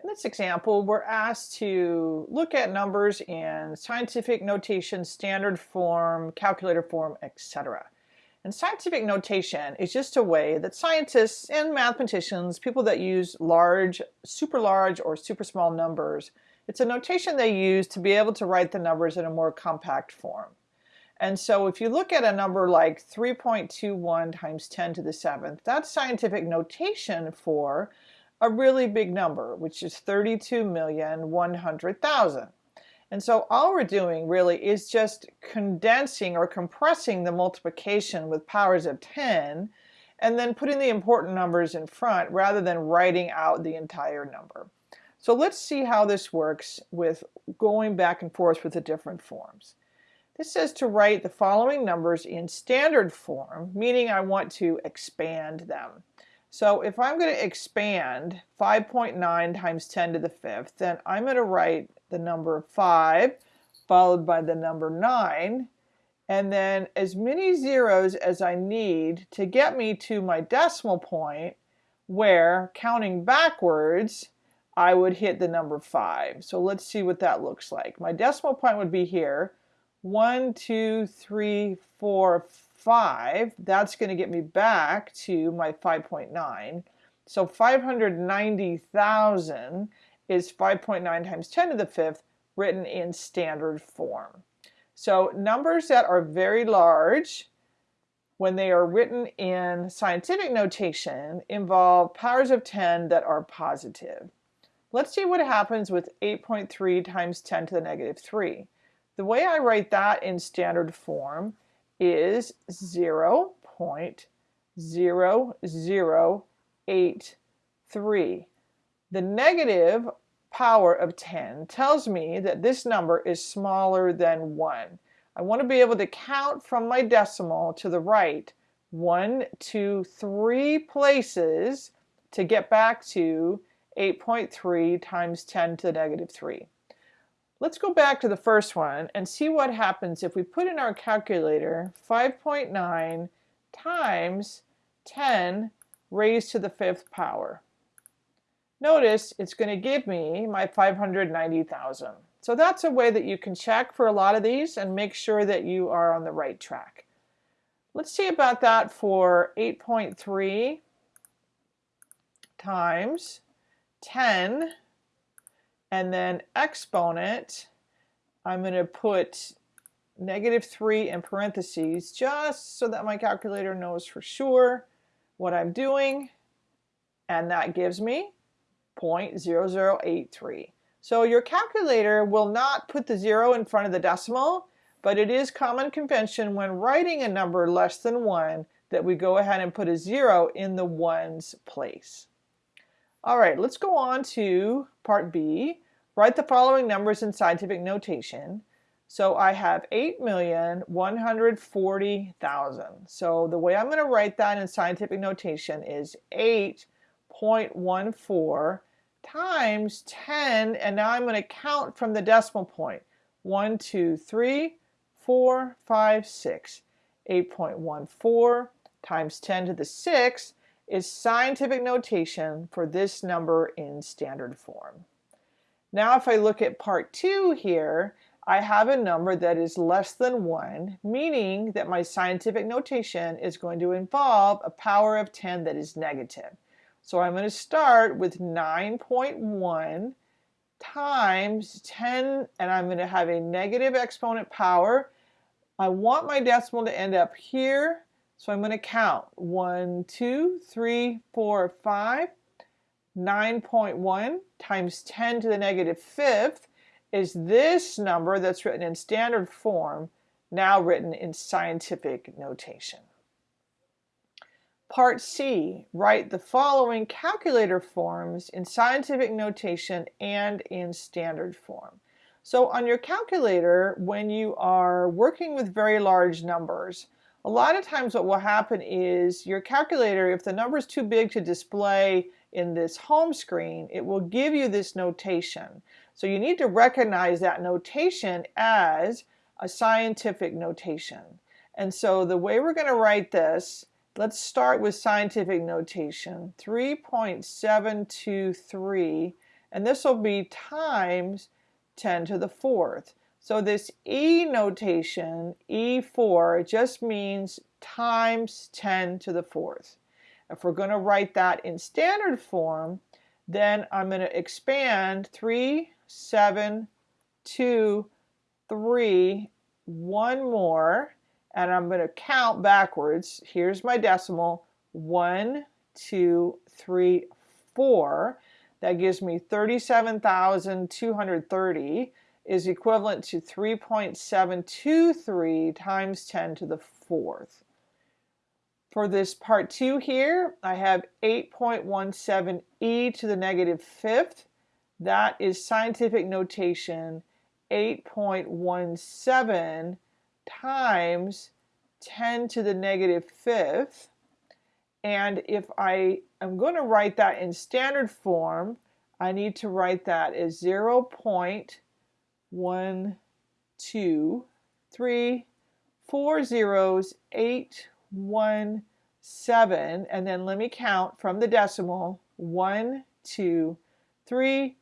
In this example, we're asked to look at numbers in scientific notation, standard form, calculator form, etc. And scientific notation is just a way that scientists and mathematicians, people that use large, super large, or super small numbers, it's a notation they use to be able to write the numbers in a more compact form. And so if you look at a number like 3.21 times 10 to the 7th, that's scientific notation for a really big number, which is 32,100,000. And so all we're doing really is just condensing or compressing the multiplication with powers of 10 and then putting the important numbers in front rather than writing out the entire number. So let's see how this works with going back and forth with the different forms. This says to write the following numbers in standard form, meaning I want to expand them. So if I'm going to expand 5.9 times 10 to the fifth, then I'm going to write the number 5 followed by the number 9 and then as many zeros as I need to get me to my decimal point where counting backwards I would hit the number 5. So let's see what that looks like. My decimal point would be here. 1, 2, 3, 4, 5, that's going to get me back to my 5.9. So 590,000 is 5.9 times 10 to the fifth written in standard form. So numbers that are very large when they are written in scientific notation involve powers of 10 that are positive. Let's see what happens with 8.3 times 10 to the negative 3. The way I write that in standard form is 0 0.0083. The negative power of 10 tells me that this number is smaller than 1. I want to be able to count from my decimal to the right one, two, three places to get back to 8.3 times 10 to the negative 3. Let's go back to the first one and see what happens if we put in our calculator 5.9 times 10 raised to the fifth power. Notice it's going to give me my 590,000. So that's a way that you can check for a lot of these and make sure that you are on the right track. Let's see about that for 8.3 times 10 and then exponent, I'm going to put negative 3 in parentheses just so that my calculator knows for sure what I'm doing. And that gives me 0.0083. So your calculator will not put the zero in front of the decimal, but it is common convention when writing a number less than 1 that we go ahead and put a zero in the ones place. All right, let's go on to part B. Write the following numbers in scientific notation. So I have 8,140,000. So the way I'm going to write that in scientific notation is 8.14 times 10, and now I'm going to count from the decimal point. 1, 2, 3, 4, 5, 6. 8.14 times 10 to the 6 is scientific notation for this number in standard form. Now if I look at part 2 here, I have a number that is less than 1, meaning that my scientific notation is going to involve a power of 10 that is negative. So I'm going to start with 9.1 times 10, and I'm going to have a negative exponent power. I want my decimal to end up here, so I'm going to count 1, 2, 3, 4, 5. 9.1 times 10 to the negative fifth is this number that's written in standard form, now written in scientific notation. Part C, write the following calculator forms in scientific notation and in standard form. So on your calculator, when you are working with very large numbers, a lot of times what will happen is your calculator, if the number is too big to display in this home screen, it will give you this notation. So you need to recognize that notation as a scientific notation. And so the way we're going to write this, let's start with scientific notation. 3.723 and this will be times 10 to the fourth. So this E notation, E4, just means times 10 to the fourth. If we're going to write that in standard form, then I'm going to expand 3, 7, 2, 3, one more, and I'm going to count backwards. Here's my decimal, 1, 2, 3, 4. That gives me 37,230 is equivalent to 3.723 times 10 to the fourth. For this part 2 here, I have 8.17 e to the negative fifth. That is scientific notation 8.17 times 10 to the negative fifth. And if I am going to write that in standard form, I need to write that as 0 one, two, three, four zeros, eight, one, seven, and then let me count from the decimal, one, two, three,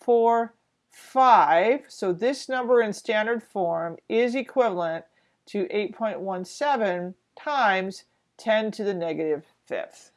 four, five. So this number in standard form is equivalent to 8.17 times 10 to the negative fifth.